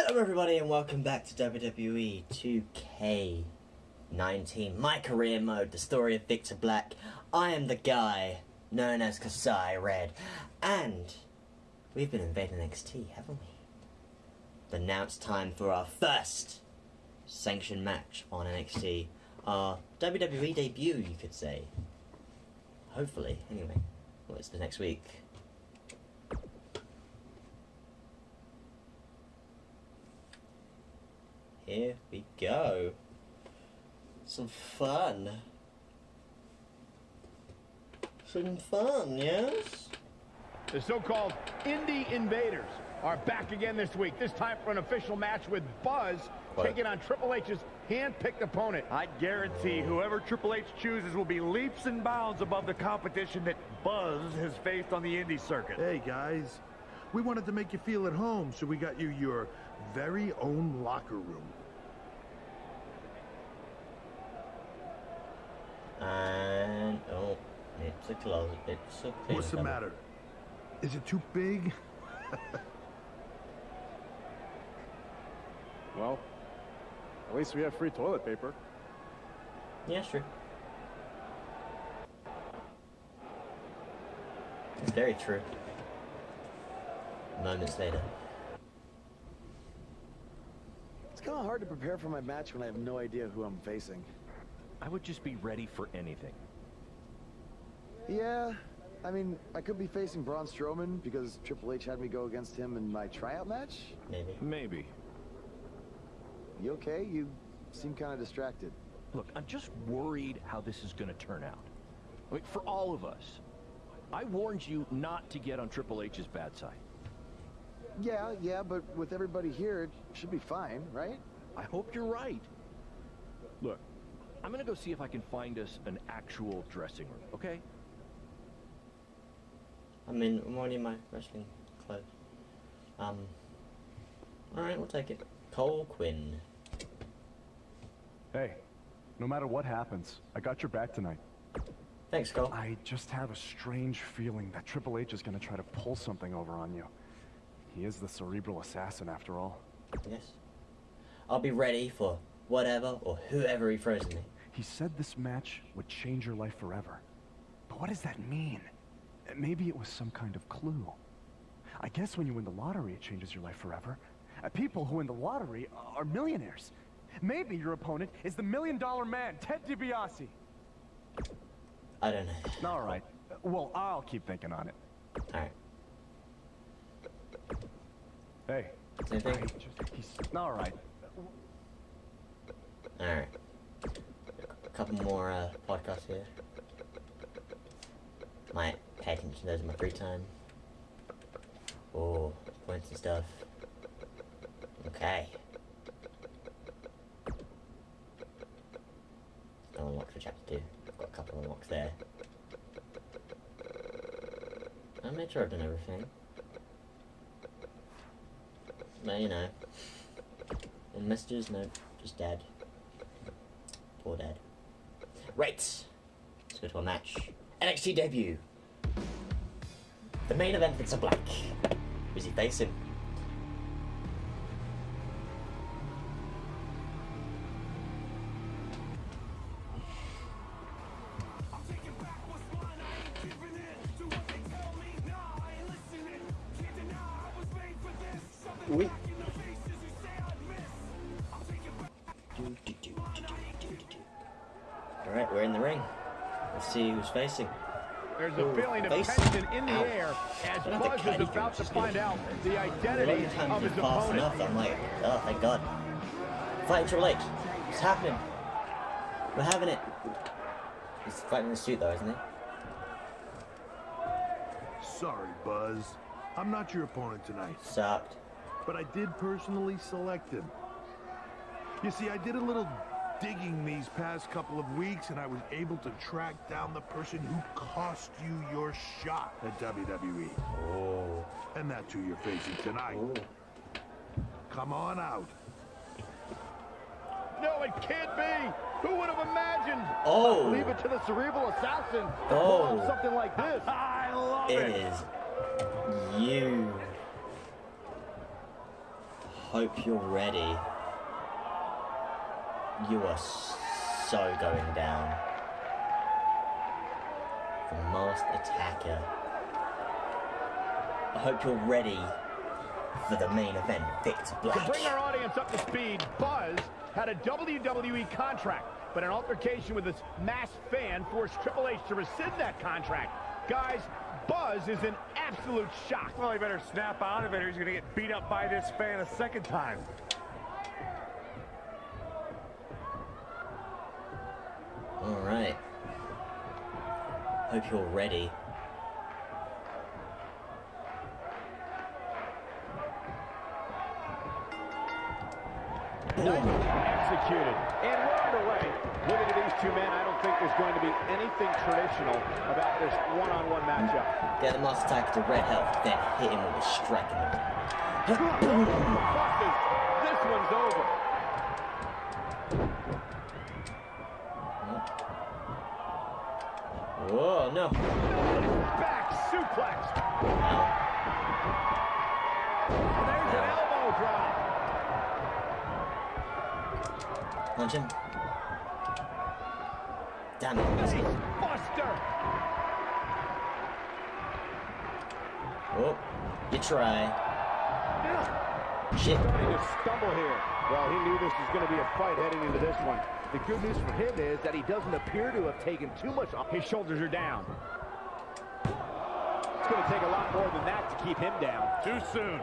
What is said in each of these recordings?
Hello everybody and welcome back to WWE 2K19, my career mode, the story of Victor Black. I am the guy known as Kasai Red, and we've been invading NXT, haven't we? But now it's time for our first sanctioned match on NXT, our WWE debut, you could say. Hopefully, anyway. Well, it's the next week. Here we go. Some fun. Some fun, yes? The so-called Indie Invaders are back again this week, this time for an official match with Buzz What? taking on Triple H's hand-picked opponent. I guarantee whoever Triple H chooses will be leaps and bounds above the competition that Buzz has faced on the indie circuit. Hey guys, we wanted to make you feel at home, so we got you your very own locker room. And oh, it's a closet. It's a clean What's the matter? Is it too big? Well, at least we have free toilet paper. Yeah, sure. Very true. Moments later. It's kind of hard to prepare for my match when I have no idea who I'm facing. I would just be ready for anything. Yeah, I mean, I could be facing Braun Strowman because Triple H had me go against him in my tryout match. Maybe. Maybe. You okay? You seem kind of distracted. Look, I'm just worried how this is going to turn out. I mean, for all of us. I warned you not to get on Triple H's bad side. Yeah, yeah, but with everybody here, it should be fine, right? I hope you're right. Look, I'm going to go see if I can find us an actual dressing room, okay? I mean, I'm already in my wrestling clothes. Um. Alright, we'll take it. Cole Quinn. Hey, no matter what happens, I got your back tonight. Thanks, Cole. I just have a strange feeling that Triple H is gonna try to pull something over on you. He is the cerebral assassin after all. Yes. I'll be ready for whatever or whoever he throws at me. He said this match would change your life forever. But what does that mean? Maybe it was some kind of clue. I guess when you win the lottery, it changes your life forever. Uh, people who win the lottery are millionaires. Maybe your opponent is the million dollar man, Ted DiBiase. I don't know. All right. Well, I'll keep thinking on it. Alright. Hey. Same thing? All right. Alright. A couple more uh, podcasts here. Might pay attention to those in my free time. Oh, points and stuff. Okay. Still unlocked for chapter 2. I've got a couple of unlocks there. I made sure I've done everything. You know. And messages, no, just dad. Poor dad. Right. Let's go to a match. NXT debut. The main event, Victor Black. Who's he facing? The ring. Let's see who's facing. There's a Ooh, feeling of face. tension in the Ow. air as I don't think Buzz Cuddy is about to can find just out the A identity of times of it's his fast opponent. enough, I'm like, oh, thank God. Fighting Triple H. What's happening? We're having it. He's fighting the suit though, isn't he? Sorry, Buzz. I'm not your opponent tonight, Sucked. but I did personally select him. You see, I did a little digging these past couple of weeks, and I was able to track down the person who cost you your shot at WWE. Oh. And that's who you're facing tonight. Ooh. Come on out. No, it can't be. Who would have imagined? Oh. Leave it to the cerebral assassin to Oh. something like this. I love It it. is you. hope you're ready. You are so going down. The masked attacker. I hope you're ready for the main event, Victor To bring our audience up to speed, Buzz had a WWE contract, but an altercation with his masked fan forced Triple H to rescind that contract. Guys, Buzz is in absolute shock. Well, he better snap out of it or he's going to get beat up by this fan a second time. Hope you're ready. Executed. And we're underway. Looking at these two men, I don't think there's going to be anything traditional about this one-on-one matchup. Get the masked attacker to red health, then hit him with a strike. This one's over. Whoa, no. Back suplex. There's an elbow drop. Punch him. Damn it, easy. Buster. Oh, you try. Shit. Starting to stumble here. Well, he knew this was going to be a fight heading into this one. The good news for him is that he doesn't appear to have taken too much off. His shoulders are down. It's going to take a lot more than that to keep him down. Too soon.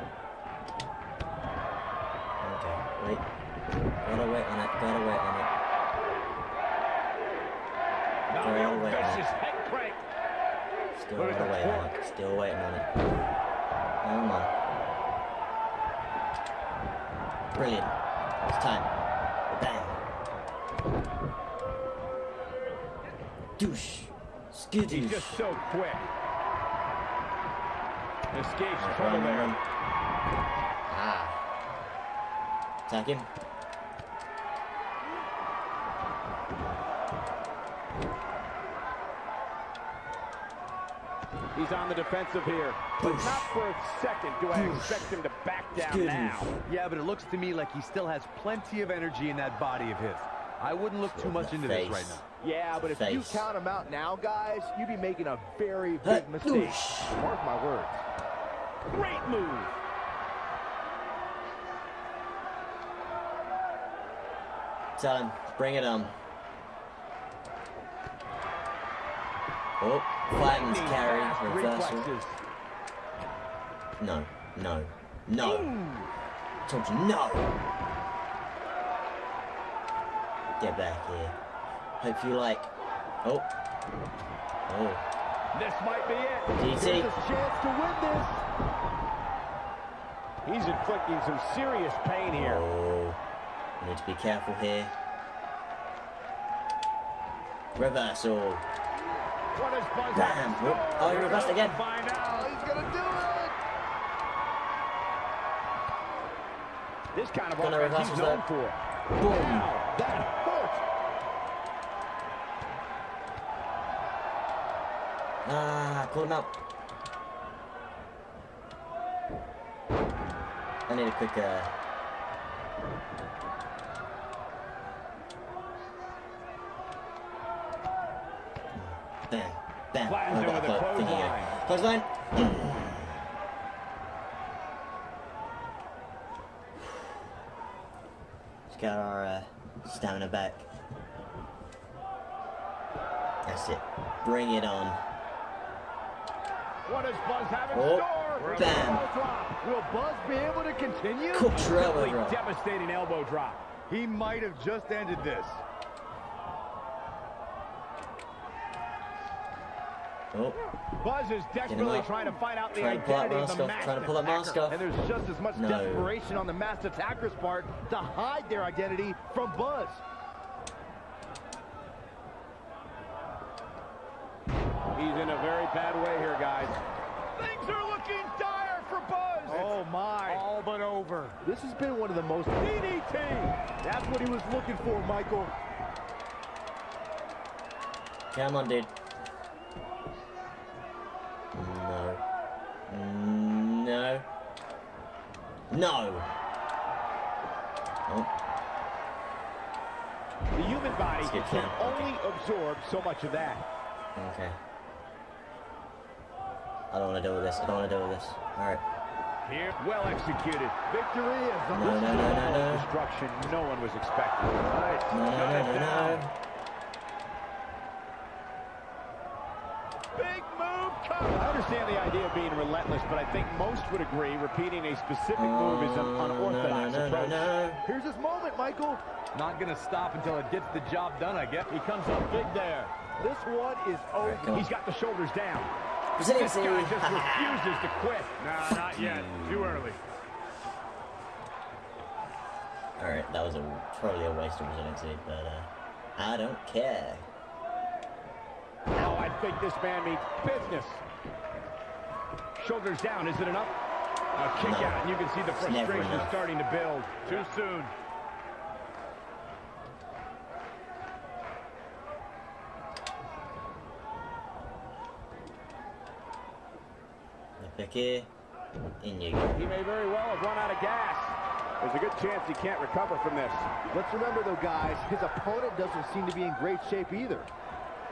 Okay, wait. Gotta wait on it, gotta wait on it. Now Gotta the old wait on it. head crank. Still Look gotta wait on it. Still waiting on it. Oh Come on. Brilliant. It's time. Douche. He's just so quick. Escapes Run, trouble there. run. Ah. Attack him. He's on the defensive here. But Boosh. not for a second do I Boosh. expect him to back down Skidoosh. now. Yeah, but it looks to me like he still has plenty of energy in that body of his. I wouldn't look too much into this right now. Yeah, but if you count him out now, guys, you'd be making a very big mistake. Mark my words. Great move. Him. Bring it on. Oh, fireman's carry. Reversal. No. No. No. Told you no. Get back here. Hope you like. Oh. Oh. This might be it. DT. Here's a chance to win this. He's inflicting some serious pain here. Oh. Need to be careful here. Reversal. Oh. What does Buzz Damn. have in Whoop. store? Oh, he reversed again. Find out. He's gonna do it! This kind of Gonna offense he's known for. Boom. Wow, that Ah, pull him out. I need a quick, uh... Bam, bam. Flattens Oh, him got with a clo- thingy clothesline. Clothesline. Let's get our uh, stamina back. That's it. Bring it on. What does Buzz have in Oh, store? bam. Elbow drop. Will Buzz be able to continue? Cooked your elbow drop. devastating elbow drop. He might have just ended this. Oh, Buzz is desperately trying to find out the Trying to identity of the off. masked Trying to pull that mask attacker. off. And there's just as much No. desperation on the masked attacker's part to hide their identity from Buzz. He's in a very bad way here, guys. Things are looking dire for Buzz. Oh my. All but over. This has been one of the most DDT. That's what he was looking for, Michael. come on, dude. No. No. No. Oh, The human body can down. only absorb so much of that. okay. I don't want to deal with this. I don't want to deal with this. Alright. Here, well executed. Victory is the No, no, no, no, no. destruction no one was expecting. Right. No, no, no, no, down. no. Big move I understand the idea of being relentless, but I think most would agree repeating a specific move is an Oh, unorthodox no, no, no, approach. no. Here's his moment, Michael. Not gonna stop until it gets the job done, I guess. He comes up big there. This one is over. On. He's got the shoulders down. Brazilian This guy just refuses to quit. Nah, not yet. Too early. Alright, that was a totally a waste of resiliency, but uh, I don't care. Now I think this man means business. Shoulders down. Is it enough? A kick No. out, and you can see the frustration starting to build. Too soon. Vicky, in you go. He may very well have run out of gas. There's a good chance he can't recover from this. Let's remember, though, guys, his opponent doesn't seem to be in great shape either.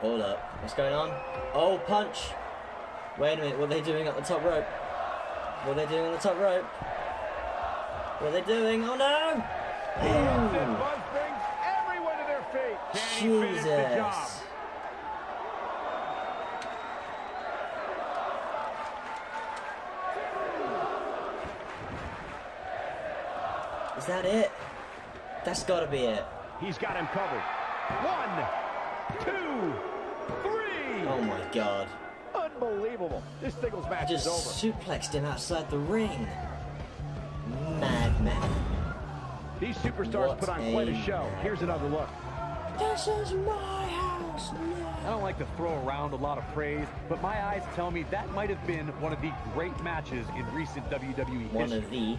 Hold up. What's going on? Oh, punch! Wait a minute, what are they doing up the top rope? What are they doing on the top rope? What are they doing? Oh no! And Ooh. Buzz brings everyone to their feet. Can he finish the job? Jesus. Is that it? That's gotta be it. He's got him covered. One, two, three. Oh my god. Unbelievable. This singles match Just is over. suplexed him outside the ring. Madman. These superstars What put on quite a a show. Here's another look. This is my house I don't like to throw around a lot of praise, but my eyes tell me that might have been one of the great matches in recent WWE One history. of the.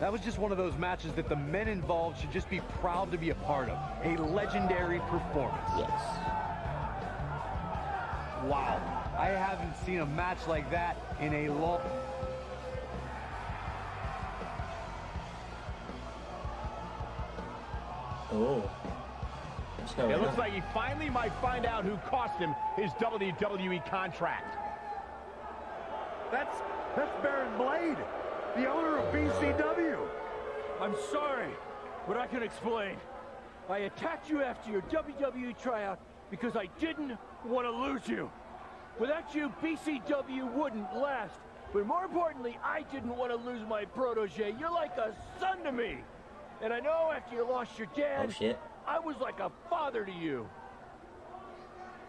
That was just one of those matches that the men involved should just be proud to be a part of. A legendary performance. Yes. Wow. I haven't seen a match like that in a long... Oh. What's It on? looks like he finally might find out who cost him his WWE contract. That's that's Baron Blade, the owner of BCW. I'm sorry, but I can explain. I attacked you after your WWE tryout because I didn't want to lose you. Without you, BCW wouldn't last. But more importantly, I didn't want to lose my protege. You're like a son to me. And I know after you lost your dad, Oh shit. I was like a father to you.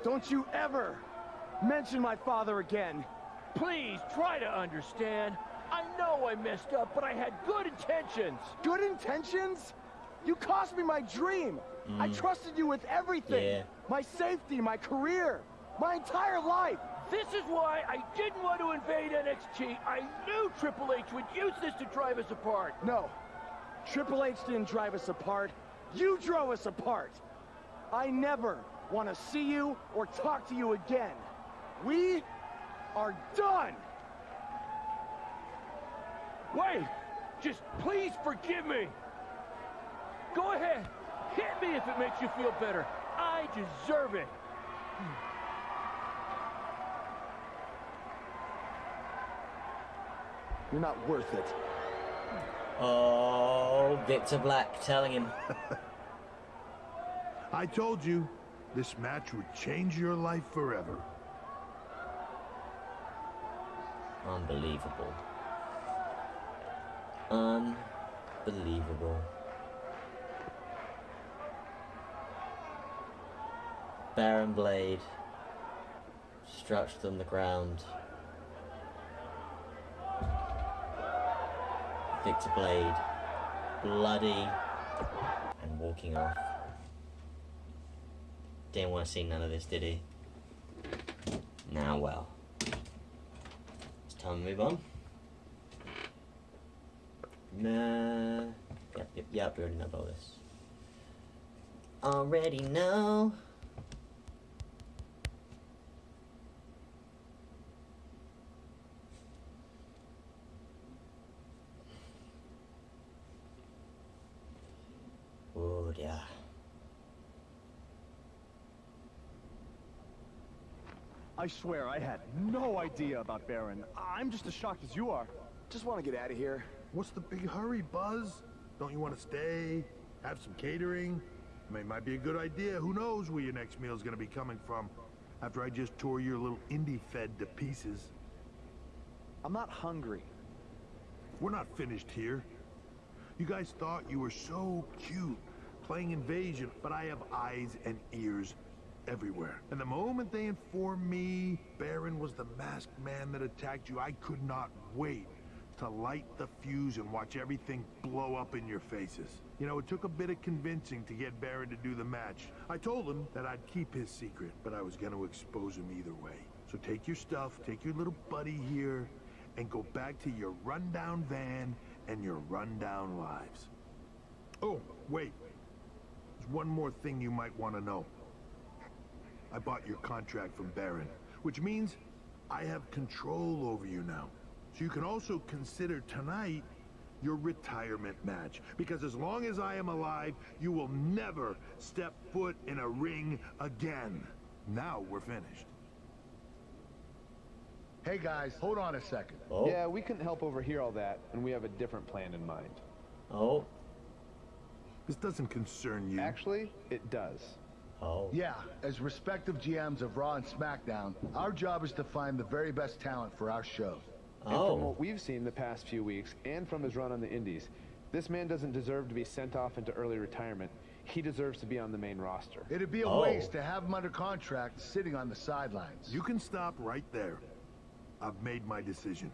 Don't you ever mention my father again. Please try to understand. I know I messed up, but I had good intentions. Good intentions? You cost me my dream. I mm. trusted you with everything. Yeah. My safety, my career, my entire life. This is why I didn't want to invade NXT. I knew Triple H would use this to drive us apart. No. Triple H didn't drive us apart. You drove us apart. I never want to see you or talk to you again. We are done. Wait! Just please forgive me! Go ahead! Hit me if it makes you feel better. I deserve it. Hmm. You're not worth it. Oh, Victor Black telling him. I told you, this match would change your life forever. Unbelievable. Unbelievable. Baron Blade stretched on the ground. Victor Blade, bloody and walking off. Didn't want to see none of this, did he? Now, well. It's time to move on. Nah. Yep, yep, yep. We already know about this. Already know. Oh, yeah. I swear, I had no idea about Baron. I'm just as shocked as you are. Just want to get out of here. What's the big hurry, Buzz? Don't you want to stay? Have some catering? I mean, it might be a good idea. Who knows where your next meal's gonna be coming from after I just tore your little indie fed to pieces. I'm not hungry. We're not finished here. You guys thought you were so cute playing invasion, but I have eyes and ears everywhere. And the moment they informed me Baron was the masked man that attacked you, I could not wait to light the fuse and watch everything blow up in your faces. You know, it took a bit of convincing to get Baron to do the match. I told him that I'd keep his secret, but I was gonna expose him either way. So take your stuff, take your little buddy here, and go back to your rundown van and your rundown lives. Oh, wait. There's one more thing you might want to know. I bought your contract from Baron, which means I have control over you now. So you can also consider tonight your retirement match. Because as long as I am alive, you will never step foot in a ring again. Now we're finished. Hey guys, hold on a second. Oh. Yeah, we couldn't help overhear all that, and we have a different plan in mind. Oh. This doesn't concern you. Actually, it does. Oh. Yeah, as respective GMs of Raw and SmackDown, our job is to find the very best talent for our show. And Oh. from what we've seen the past few weeks, and from his run on the Indies, this man doesn't deserve to be sent off into early retirement. He deserves to be on the main roster. It'd be a Oh. waste to have him under contract sitting on the sidelines. You can stop right there. I've made my decision.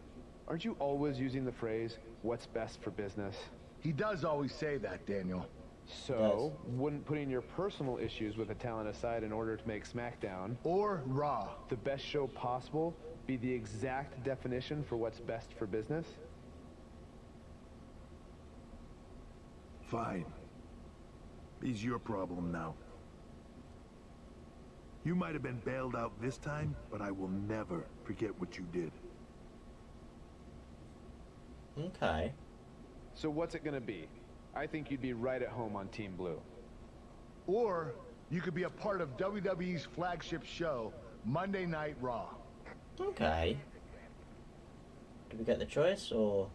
Aren't you always using the phrase, what's best for business? He does always say that, Daniel. So, wouldn't putting your personal issues with a talent aside in order to make SmackDown or Raw the best show possible be the exact definition for what's best for business? Fine. He's your problem now. You might have been bailed out this time, but I will never forget what you did. Okay. So what's it gonna be? I think you'd be right at home on Team Blue. Or you could be a part of WWE's flagship show, Monday Night Raw. Okay. Do we get the choice, or...?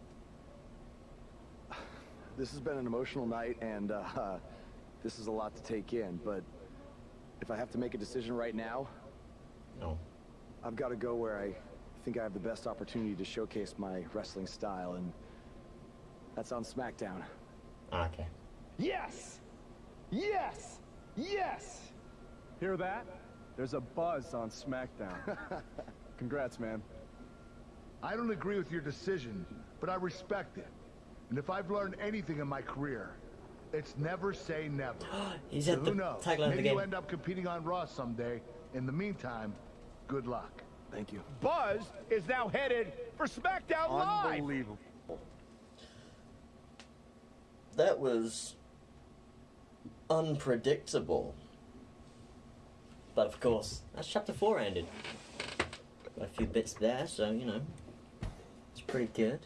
This has been an emotional night, and uh, this is a lot to take in, but if I have to make a decision right now, No. I've got to go where I think I have the best opportunity to showcase my wrestling style, and that's on SmackDown. Okay. Yes! Yes! Yes! Hear that? There's a buzz on SmackDown. Congrats, man. I don't agree with your decision, but I respect it. And if I've learned anything in my career, it's never say never. He's so at the who knows? tagline of the Maybe game. you end up competing on Raw someday. In the meantime, good luck. Thank you. Buzz is now headed for SmackDown Live. Unbelievable. That was... unpredictable. But of course, that's chapter 4 ended. Got a few bits there, so, you know, it's pretty good.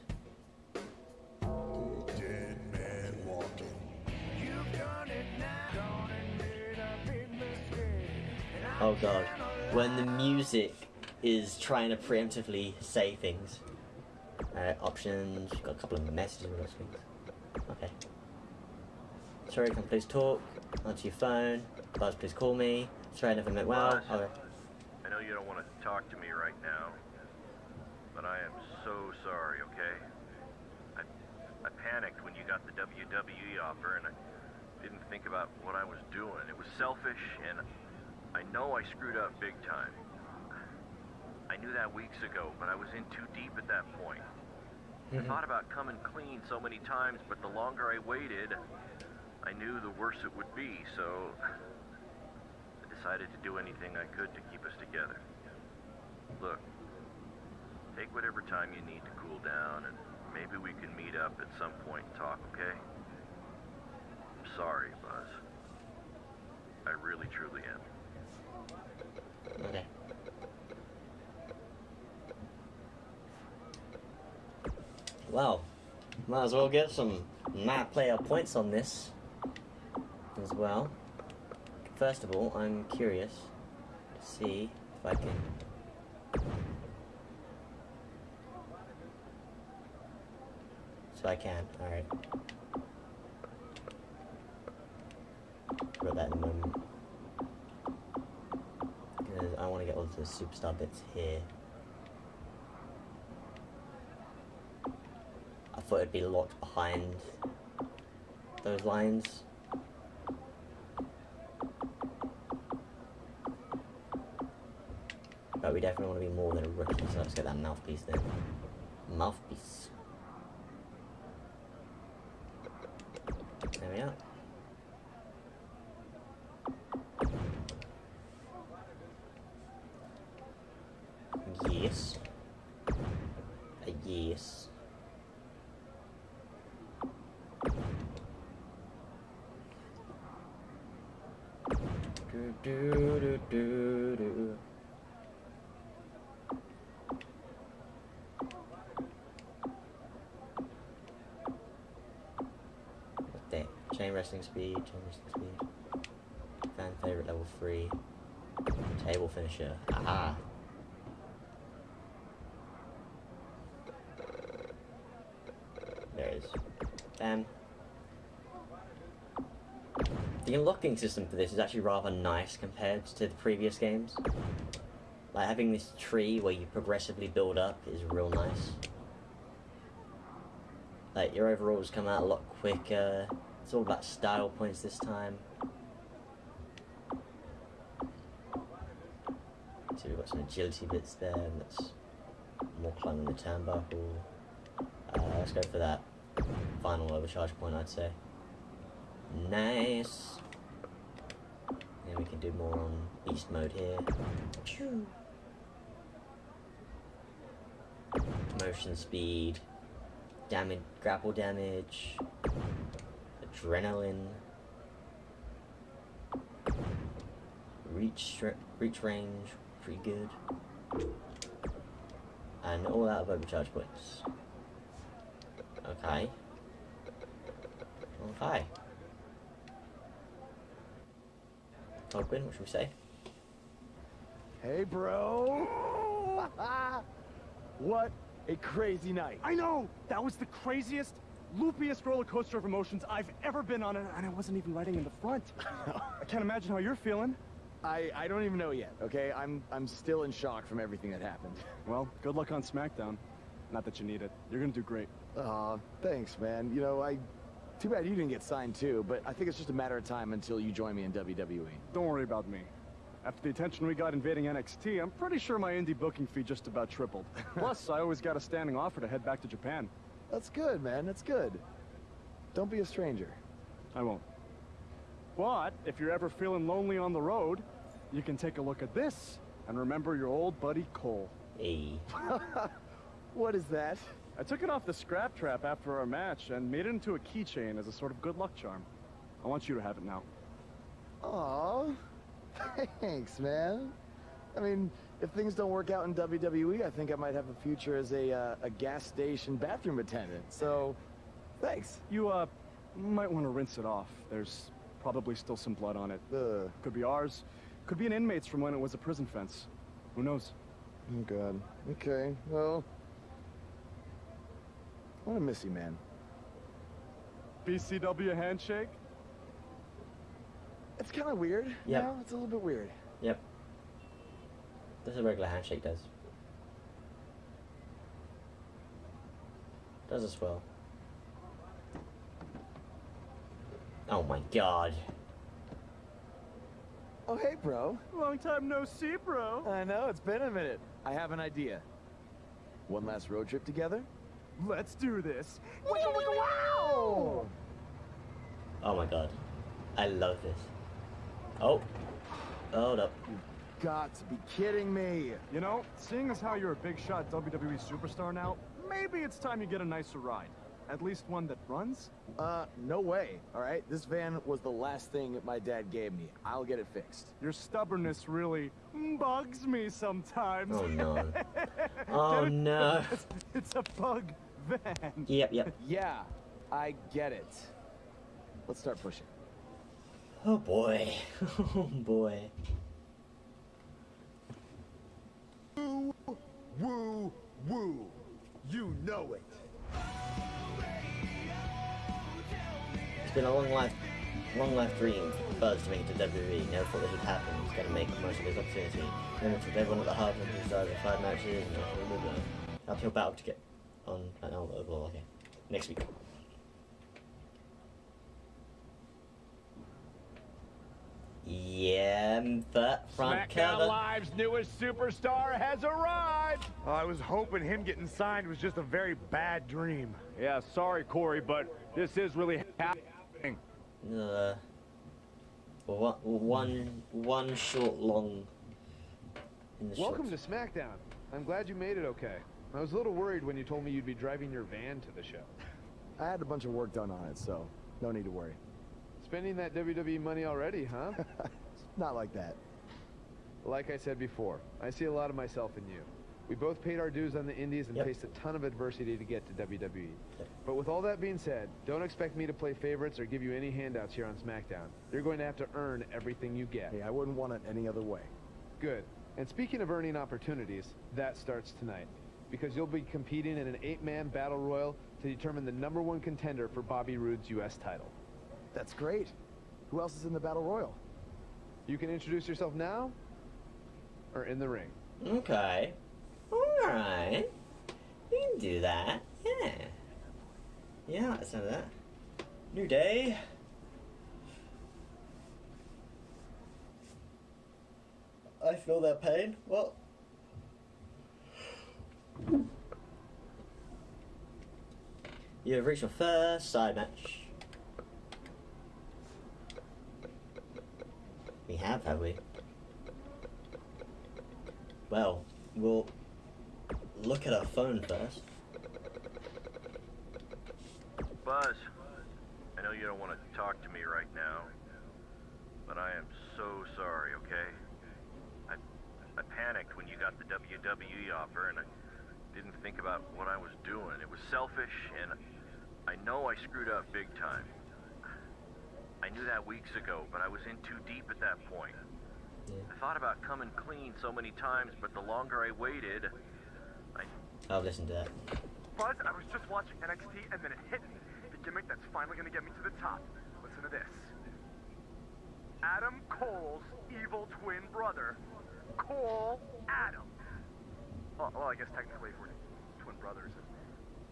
Dead man walking. Oh god. When the music is trying to preemptively say things. Uh, options, got a couple of messages with those things. Okay. Sorry, can please talk? Answer your phone. Buzz, please call me. Sorry, I never met well. Okay. You don't want to talk to me right now, but I am so sorry, okay? I, I panicked when you got the WWE offer, and I didn't think about what I was doing. It was selfish, and I know I screwed up big time. I knew that weeks ago, but I was in too deep at that point. I mm-hmm. thought about coming clean so many times, but the longer I waited, I knew the worse it would be, so decided to do anything I could to keep us together. Look, take whatever time you need to cool down, and maybe we can meet up at some point and talk, okay? I'm sorry, Buzz. I really, truly am. Okay. Well, might as well get some my player points on this as well. First of all, I'm curious to see if I can... So I can, alright. Put that in a moment. Because I want to get all the superstar bits here. I thought it'd be locked behind those lines. But we definitely want to be more than a rookie, so let's get that mouthpiece then. Mouthpiece. There we are. Yes. A yes. Do, do, do, do, do. What's that? Chain wrestling speed, chain wrestling speed. Fan favorite level 3. Table finisher. Aha! There it is. Bam. The unlocking system for this is actually rather nice compared to the previous games. Like having this tree where you progressively build up is real nice. Like your overalls come out a lot quicker. It's all about style points this time. So we've got some agility bits there, and that's more climbing the turnbuckle. Uh, let's go for that final overcharge point, I'd say. Nice. Then we can do more on beast mode here. Phew. Motion speed, damage, grapple damage, adrenaline, reach reach range, pretty good, and all out of overcharge points. Okay. Okay. Open, what should we say? Hey, bro. what a crazy night. I know! That was the craziest, loopiest roller coaster of emotions I've ever been on, and and I wasn't even riding in the front. I can't imagine how you're feeling. I, I don't even know yet, okay? I'm I'm still in shock from everything that happened. Well, good luck on SmackDown. Not that you need it. You're gonna do great. Aw, thanks, man. You know, I... Too bad you didn't get signed, too, but I think it's just a matter of time until you join me in. WWE. Don't worry about me. After the attention we got invading NXT, I'm pretty sure my indie booking fee just about tripled. Plus, I always got a standing offer to head back to Japan. That's good, man. That's good. Don't be a stranger. I won't. But, if you're ever feeling lonely on the road, you can take a look at this and remember your old buddy Cole. Hey. what is that? I took it off the scrap trap after our match and made it into a keychain as a sort of good luck charm. I want you to have it now. Aw, thanks, man. I mean, if things don't work out in WWE, I think I might have a future as a, uh, a gas station bathroom attendant. So, thanks. You, uh, might want to rinse it off. There's probably still some blood on it. Ugh. Could be ours. Could be an inmate's from when it was a prison fence. Who knows? Oh, God. Okay, well... I'm gonna miss you, man. BCW handshake? It's kind of weird. Yeah. You know? It's a little bit weird. Yep. That's a regular handshake does. Does as well. Oh my god. Oh, hey, bro. Long time no see, bro. I know, it's been a minute. I have an idea. One last road trip together? Let's do this. Wow! Oh my god. I love this. Oh. Hold up. Got to be kidding me. You know, seeing as how you're a big shot WWE superstar now, maybe it's time you get a nicer ride. At least one that runs? Uh, no way, all right? This van was the last thing my dad gave me. I'll get it fixed. Your stubbornness really bugs me sometimes. Oh no. Oh no. It's, it's a bug van. Yep, yep. Yeah, I get it. Let's start pushing. Oh boy. Oh boy. Woo woo. You know it. It's been a long life, long life dream Buzz to make it to WWE. Never thought this would happen. He's going to make most of his opportunity. Then it's with everyone at the heart of his desires five matches and blah blah battle to get on an elbow. Okay. Next week. Yeah, but front SmackDown cover. Live's newest superstar has arrived. I was hoping him getting signed was just a very bad dream. Yeah, sorry, Corey, but this is really happening. Uh, one, one, one short, long. In the Welcome shorts. to SmackDown. I'm glad you made it okay. I was a little worried when you told me you'd be driving your van to the show. I had a bunch of work done on it, so no need to worry. Spending that WWE money already, huh? Not like that. Like I said before, I see a lot of myself in you. We both paid our dues on the indies and Yep. faced a ton of adversity to get to WWE. But with all that being said, don't expect me to play favorites or give you any handouts here on SmackDown. You're going to have to earn everything you get. Hey, I wouldn't want it any other way. Good. And speaking of earning opportunities, that starts tonight. Because you'll be competing in an eight-man battle royal to determine the number one contender for Bobby Roode's U.S. title. That's great. Who else is in the Battle Royal? You can introduce yourself now or in the ring. Okay. Alright. We can do that. Yeah. Yeah, I like the sound of that. New day. I feel that pain. Well. You have reached your first side match. We have, have we? Well, we'll look at our phone first. Buzz, I know you don't want to talk to me right now, but I am so sorry, okay? I, I panicked when you got the WWE offer, and I didn't think about what I was doing. It was selfish, and I know I screwed up big time. I knew that weeks ago, but I was in too deep at that point. I thought about coming clean so many times, but the longer I waited, I I'll listen to that. Buzz, I was just watching NXT and then it hit me. The gimmick that's finally gonna get me to the top. Listen to this. Adam Cole's evil twin brother, Cole Adam. Well, well, I guess technically if we're twin brothers,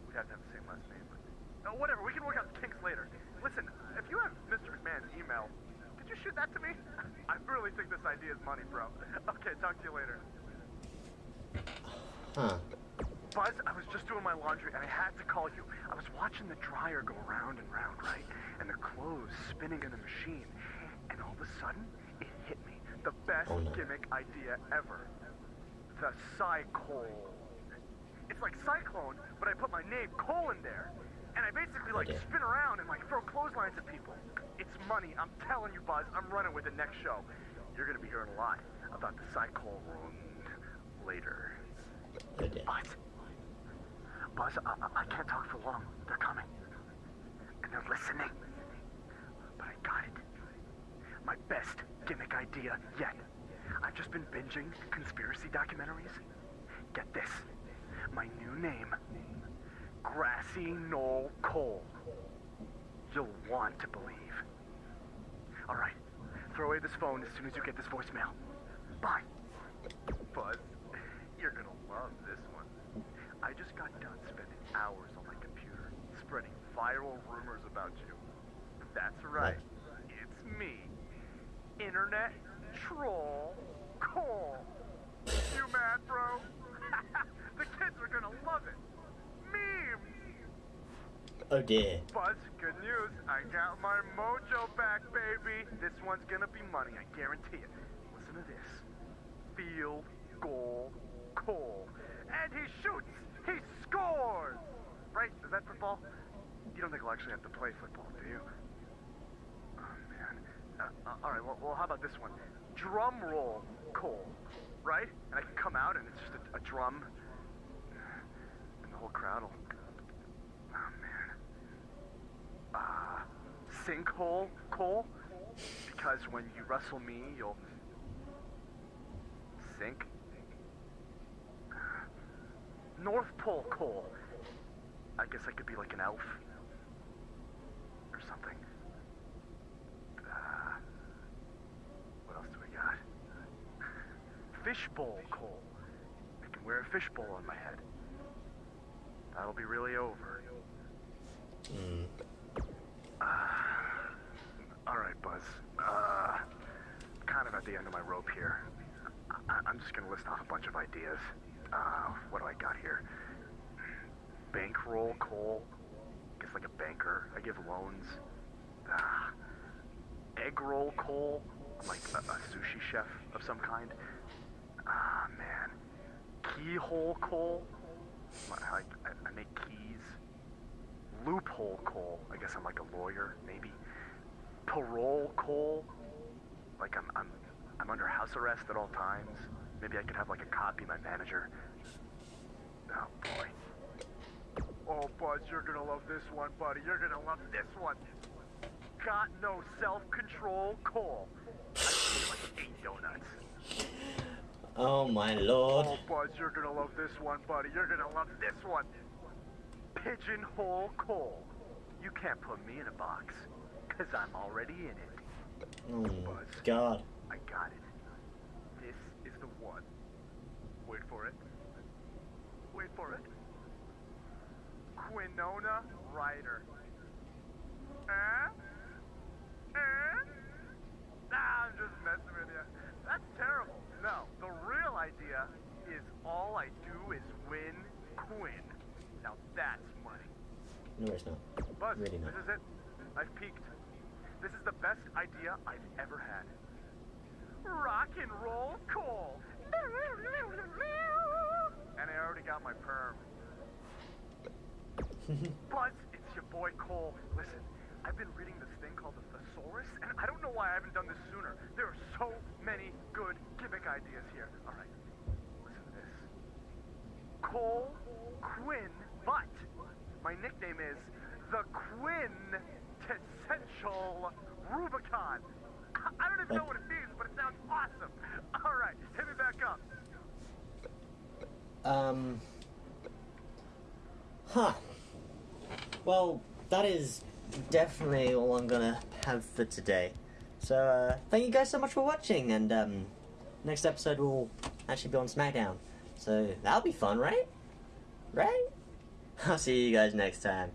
we'd have to have the same last name. But uh, whatever, we can work out the kinks later. Listen, if you have Mr. McMahon's email, could you shoot that to me? I really think this idea is money, bro. Okay, talk to you later. Huh. Buzz, I was just doing my laundry and I had to call you. I was watching the dryer go round and round, right? And the clothes spinning in the machine. And all of a sudden, it hit me. The best Oh, no. gimmick idea ever. The Cyclone. It's like Cyclone, but I put my name, Cole, in there. And I basically like Okay. spin around and like throw clotheslines at people. It's money. I'm telling you, Buzz. I'm running with the next show. You're gonna be hearing a lot about the Cyclone later. Buzz. Buzz, I, I- I can't talk for long. They're coming. And they're listening. But I got it. My best gimmick idea yet. I've just been binging conspiracy documentaries. Get this. My new name. Grassy Knoll Cole. You'll want to believe. All right. Throw away this phone as soon as you get this voicemail. Bye. Buzz, you're gonna love this one. I just got done spending hours on my computer spreading viral rumors about you. That's right. It's me. Internet troll Cole. You mad, bro? the kids are gonna love it. Oh dear. Buzz, good news. I got my mojo back, baby. This one's gonna be money, I guarantee it. Listen to this. Field goal Cole. And he shoots. He scores. Right? Is that football? You don't think we'll actually have to play football, do you? Oh, man. Uh, uh, all right, well, well, how about this one? Drum roll Cole. Right? And I can come out and it's just a, a drum. And the whole crowd will sinkhole, Cole? Because when you wrestle me, you'll sink. North Pole Cole. I guess I could be like an elf. Or something. Uh, what else do we got? Fishbowl Cole. I can wear a fishbowl on my head. That'll be really over. Mm. Uh, the end of my rope here. I- I'm just gonna list off a bunch of ideas. Uh, what do I got here? Bankroll, Cole. I guess like a banker. I give loans. Uh, egg roll. I'm like a, a sushi chef of some kind. Ah, man. Keyhole, Cole. I, I, I make keys. Loophole, Cole. I guess I'm like a lawyer, maybe. Parole, Cole. Like I'm, I'm, I'm under house arrest at all times. Maybe I could have like a cop be my manager. Oh boy. Oh, Buzz, you're gonna love this one, buddy. You're gonna love this one. Got no self-control, Cole. I ate like eight donuts. Oh my lord. Oh, Buzz, you're gonna love this one, buddy. You're gonna love this one. Pigeonhole Cole. You can't put me in a box, cause I'm already in it. Oh my god. I got it. This is the one. Wait for it. Wait for it. Quinona Ryder. Eh? Eh? Nah, I'm just messing with you. That's terrible. No, the real idea is all I do is win Quinn. Now that's money. No, it's not. Buzz, Really not. this is it. I've peaked. This is the best idea I've ever had. Rock and roll Cole. And I already got my perm. Buzz, it's your boy Cole. Listen, I've been reading this thing called the Thesaurus, and I don't know why I haven't done this sooner. There are so many good gimmick ideas here. All right, listen to this. Cole Quinn Butt. My nickname is the Quinn Essential Rubicon. I don't even know what it means, but it sounds awesome. All right, hit me back up. Um. Huh. Well, that is definitely all I'm gonna have for today. So, uh, thank you guys so much for watching, and, um, next episode will actually be on SmackDown. So, that'll be fun, right? Right? I'll see you guys next time.